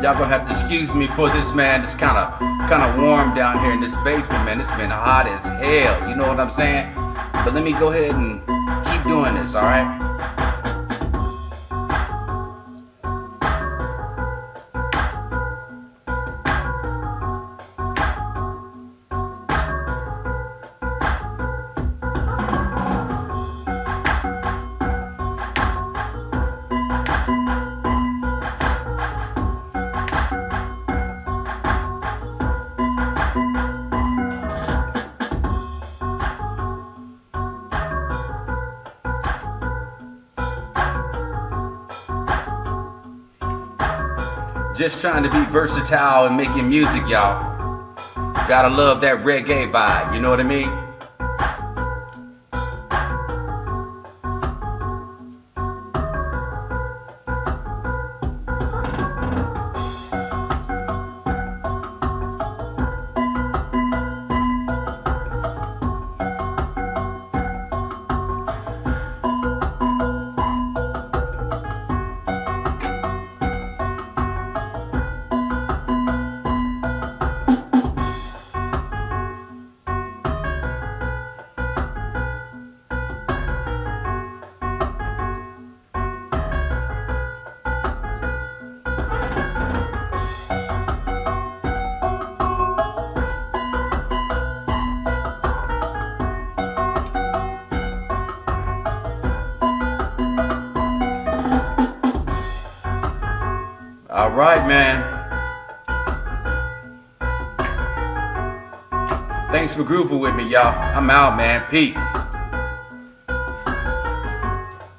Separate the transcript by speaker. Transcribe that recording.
Speaker 1: Y'all gonna have to excuse me for this, man. It's kind of kind of warm down here in this basement, man. It's been hot as hell. You know what I'm saying? But let me go ahead and keep doing this, all right? Just trying to be versatile and making music, y'all. Gotta love that reggae vibe, you know what I mean? All right, man. Thanks for grooving with me, y'all. I'm out, man. Peace.